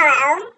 Hello